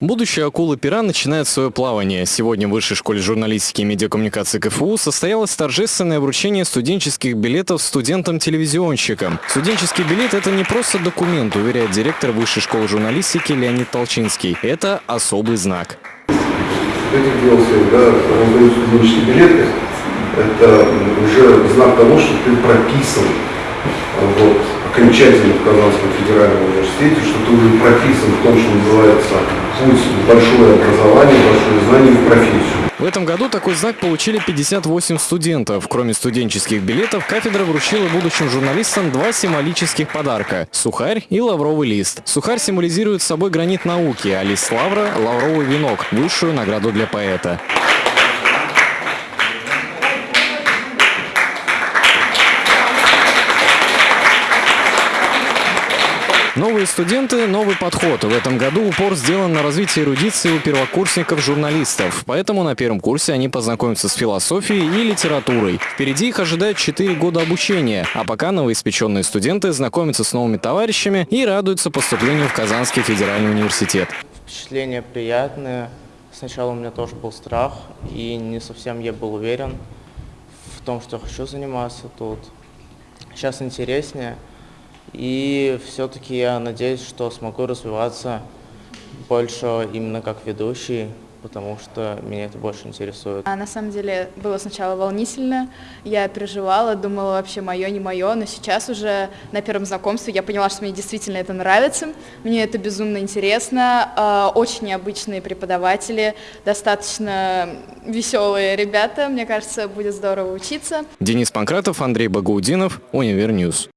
Будущая акула-пера начинает свое плавание. Сегодня в Высшей школе журналистики и медиакоммуникации КФУ состоялось торжественное вручение студенческих билетов студентам-телевизионщикам. Студенческий билет – это не просто документ, уверяет директор Высшей школы журналистики Леонид Толчинский. Это особый знак. Этих дел всегда студенческие билеты. Это уже знак того, что ты прописан вот, окончательно в Казанском федеральном университете, что ты уже прописан в том, что называется путь большое образование, большое знание в профессию. В этом году такой знак получили 58 студентов. Кроме студенческих билетов, кафедра вручила будущим журналистам два символических подарка – сухарь и лавровый лист. Сухарь символизирует собой гранит науки, а лист лавра – лавровый венок, высшую награду для поэта. Новые студенты – новый подход. В этом году упор сделан на развитие эрудиции у первокурсников-журналистов. Поэтому на первом курсе они познакомятся с философией и литературой. Впереди их ожидает 4 года обучения. А пока новоиспеченные студенты знакомятся с новыми товарищами и радуются поступлению в Казанский федеральный университет. Впечатления приятные. Сначала у меня тоже был страх, и не совсем я был уверен в том, что хочу заниматься тут. Сейчас интереснее. И все-таки я надеюсь, что смогу развиваться больше именно как ведущий, потому что меня это больше интересует. А на самом деле было сначала волнительно, я переживала, думала вообще мое, не мое, но сейчас уже на первом знакомстве я поняла, что мне действительно это нравится, мне это безумно интересно, а, очень необычные преподаватели, достаточно веселые ребята, мне кажется, будет здорово учиться. Денис Панкратов, Андрей Багаудинов, Univer News.